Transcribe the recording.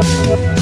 Thank